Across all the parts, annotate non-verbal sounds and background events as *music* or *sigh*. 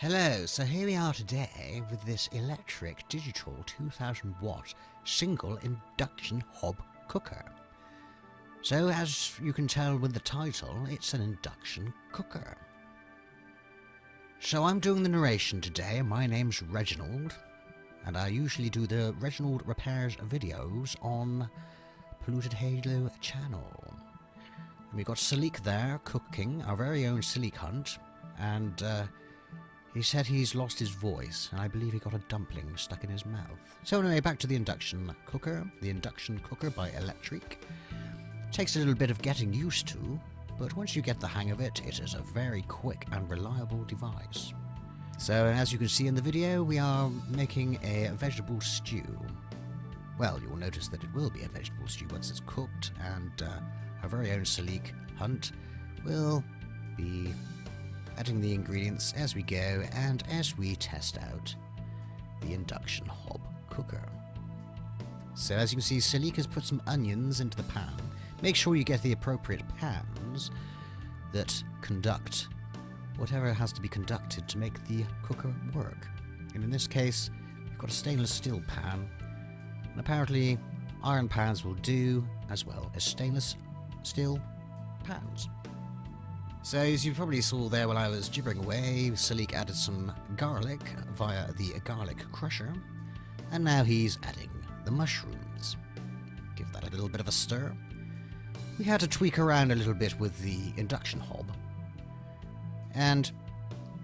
Hello, so here we are today with this electric digital 2000 watt single induction hob cooker. So as you can tell with the title, it's an induction cooker. So I'm doing the narration today, my name's Reginald, and I usually do the Reginald Repairs videos on Polluted Halo channel. And we've got Salik there, cooking, our very own Salik Hunt, and uh, he said he's lost his voice, and I believe he got a dumpling stuck in his mouth. So anyway, back to the induction cooker. The induction cooker by Electric. Takes a little bit of getting used to, but once you get the hang of it, it is a very quick and reliable device. So as you can see in the video, we are making a vegetable stew. Well, you'll notice that it will be a vegetable stew once it's cooked, and uh, our very own Salik Hunt will be adding the ingredients as we go and as we test out the induction hob cooker. So as you can see, Salik has put some onions into the pan. Make sure you get the appropriate pans that conduct whatever has to be conducted to make the cooker work. And in this case, we've got a stainless steel pan, and apparently iron pans will do, as well as stainless steel pans. So as you probably saw there while I was gibbering away, Salik added some garlic via the garlic crusher, and now he's adding the mushrooms. Give that a little bit of a stir. We had to tweak around a little bit with the induction hob, and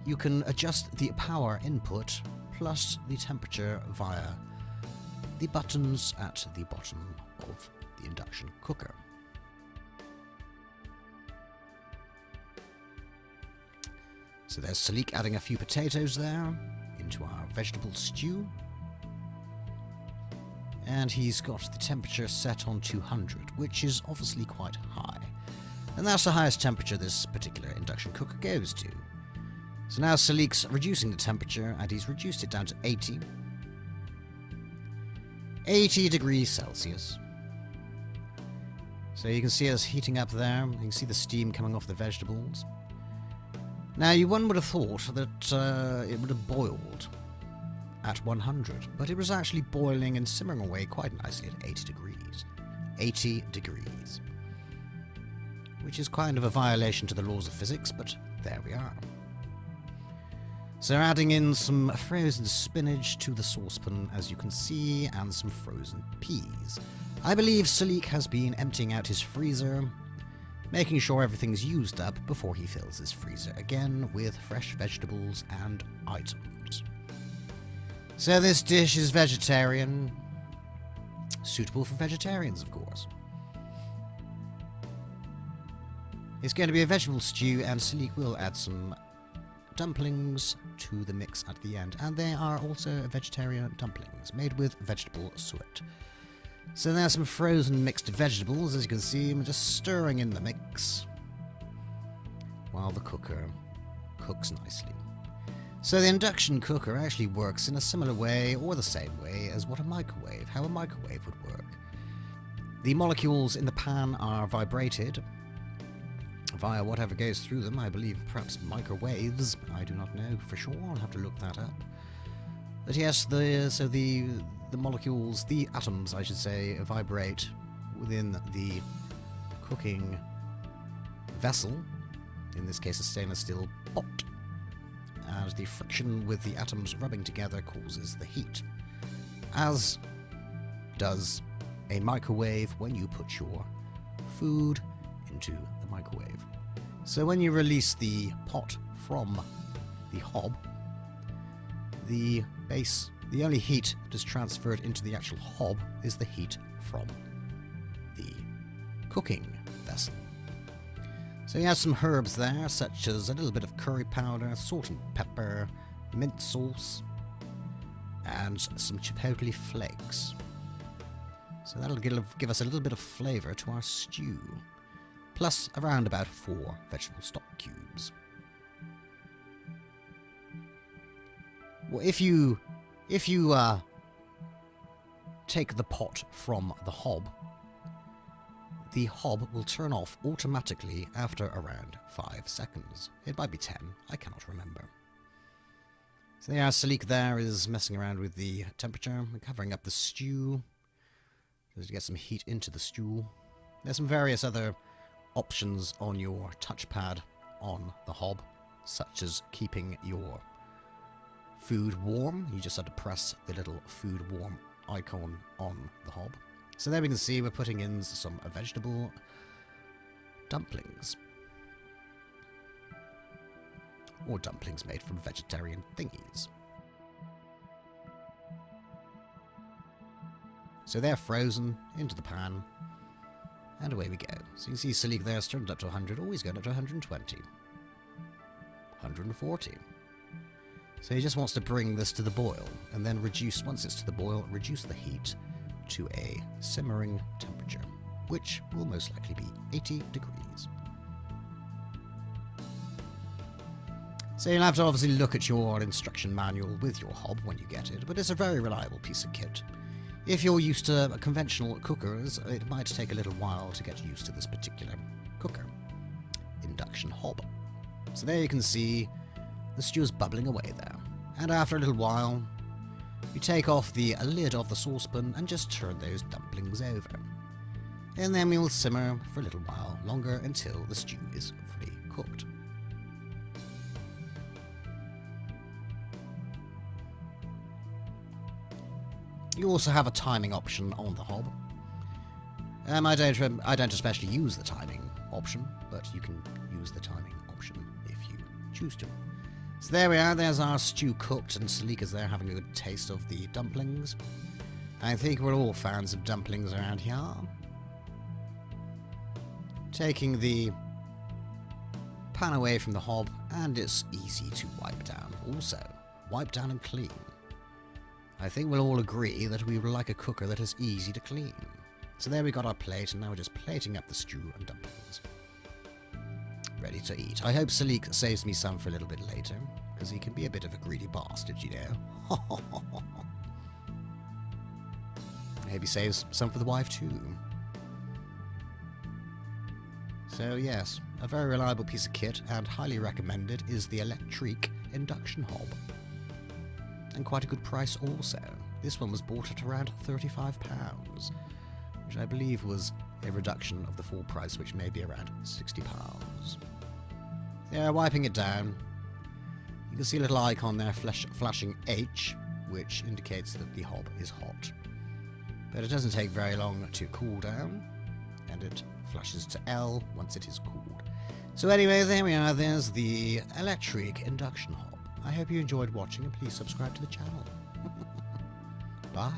you can adjust the power input plus the temperature via the buttons at the bottom of the induction cooker. So there's Salik adding a few potatoes there into our vegetable stew. And he's got the temperature set on 200, which is obviously quite high. And that's the highest temperature this particular induction cooker goes to. So now Salik's reducing the temperature, and he's reduced it down to 80. 80 degrees Celsius. So you can see us heating up there, you can see the steam coming off the vegetables. Now, you one would have thought that uh, it would have boiled at 100, but it was actually boiling and simmering away quite nicely at 80 degrees. 80 degrees. Which is kind of a violation to the laws of physics, but there we are. So adding in some frozen spinach to the saucepan, as you can see, and some frozen peas. I believe Salik has been emptying out his freezer, making sure everything's used up before he fills his freezer again with fresh vegetables and items. So this dish is vegetarian, suitable for vegetarians of course. It's going to be a vegetable stew and Salik will add some dumplings to the mix at the end and they are also vegetarian dumplings made with vegetable suet. So there's some frozen mixed vegetables, as you can see, I'm just stirring in the mix while the cooker cooks nicely. So the induction cooker actually works in a similar way or the same way as what a microwave, how a microwave would work. The molecules in the pan are vibrated via whatever goes through them, I believe perhaps microwaves, I do not know for sure, I'll have to look that up. But yes, the so the the molecules, the atoms, I should say, vibrate within the cooking vessel, in this case a stainless steel pot, and the friction with the atoms rubbing together causes the heat, as does a microwave when you put your food into the microwave. So when you release the pot from the hob, the base the only heat that is transferred into the actual hob is the heat from the cooking vessel. So he has some herbs there, such as a little bit of curry powder, salt and pepper, mint sauce, and some chipotle flakes. So that'll give us a little bit of flavour to our stew, plus around about four vegetable stock cubes. Well, if you if you uh, take the pot from the hob, the hob will turn off automatically after around 5 seconds. It might be 10, I cannot remember. So yeah, Salik there is messing around with the temperature, covering up the stew, to get some heat into the stew. There's some various other options on your touchpad on the hob, such as keeping your food warm. You just have to press the little food warm icon on the hob. So there we can see we're putting in some vegetable dumplings. Or dumplings made from vegetarian thingies. So they're frozen into the pan, and away we go. So you can see Salik there has turned up to 100, always going up to 120. 140. So he just wants to bring this to the boil, and then reduce, once it's to the boil, reduce the heat to a simmering temperature, which will most likely be 80 degrees. So you'll have to obviously look at your instruction manual with your hob when you get it, but it's a very reliable piece of kit. If you're used to conventional cookers, it might take a little while to get used to this particular cooker. Induction hob. So there you can see the stew is bubbling away there. And after a little while, you take off the lid of the saucepan and just turn those dumplings over. And then we will simmer for a little while longer until the stew is fully cooked. You also have a timing option on the hob. Um, I don't I don't especially use the timing option, but you can use the timing option if you choose to. So there we are, there's our stew cooked, and Salika's there having a good taste of the dumplings. I think we're all fans of dumplings around here. Taking the pan away from the hob, and it's easy to wipe down also. Wipe down and clean. I think we'll all agree that we would like a cooker that is easy to clean. So there we got our plate, and now we're just plating up the stew and dumplings. To eat. I hope Salik saves me some for a little bit later, because he can be a bit of a greedy bastard, you know. *laughs* Maybe saves some for the wife too. So yes, a very reliable piece of kit, and highly recommended, is the Electric induction hob and quite a good price also. This one was bought at around £35, which I believe was a reduction of the full price, which may be around £60. Yeah, wiping it down. You can see a little icon there flash flashing H, which indicates that the hob is hot. But it doesn't take very long to cool down, and it flashes to L once it is cooled. So anyway, there we are, there's the electric induction hob. I hope you enjoyed watching and please subscribe to the channel. *laughs* Bye.